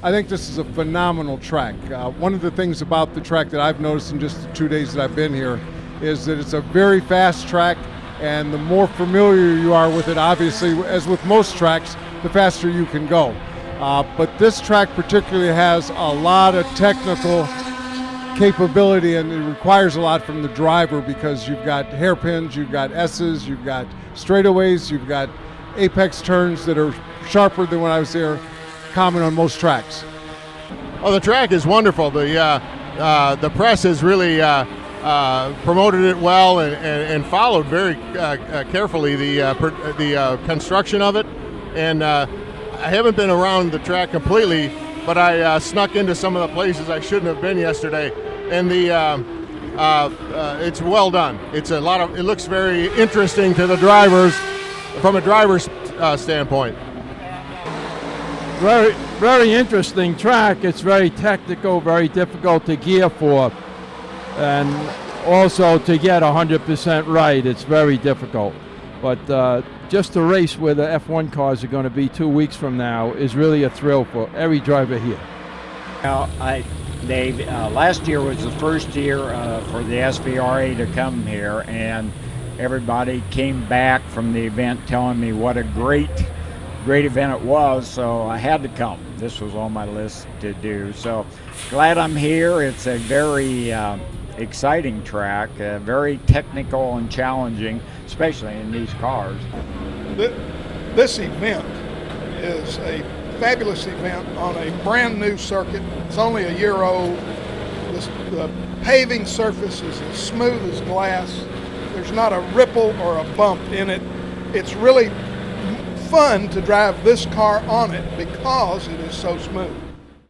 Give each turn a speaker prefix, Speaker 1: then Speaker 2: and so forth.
Speaker 1: I think this is a phenomenal track. Uh, one of the things about the track that I've noticed in just the two days that I've been here is that it's a very fast track, and the more familiar you are with it, obviously, as with most tracks, the faster you can go. Uh, but this track particularly has a lot of technical capability and it requires a lot from the driver because you've got hairpins, you've got S's, you've got straightaways, you've got apex turns that are sharper than when I was there, common on most tracks.
Speaker 2: Oh, the track is wonderful. The uh, uh, the press has really uh, uh promoted it well and, and, and followed very uh, uh, carefully the per, the construction of it. And I haven't been around the track completely, but I snuck into some of the places I shouldn't have been yesterday. And the it's well done. It's a lot of. It looks very interesting to the drivers from a driver's standpoint
Speaker 3: very, very interesting track. It's very technical, very difficult to gear for, and also to get 100% right, it's very difficult. But uh, just to race where the F1 cars are going to be two weeks from now is really a thrill for every driver here.
Speaker 4: Now, I, Dave, uh, last year was the first year uh, for the SVRA to come here, and everybody came back from the event telling me what a great great event it was, so I had to come. This was on my list to do. So glad I'm here. It's a very uh, exciting track, uh, very technical and challenging, especially in these cars.
Speaker 5: This event is a fabulous event on a brand new circuit. It's only a year old. The paving surface is as smooth as glass. There's not a ripple or a bump in it. It's really fun to drive this car on it because it is so smooth.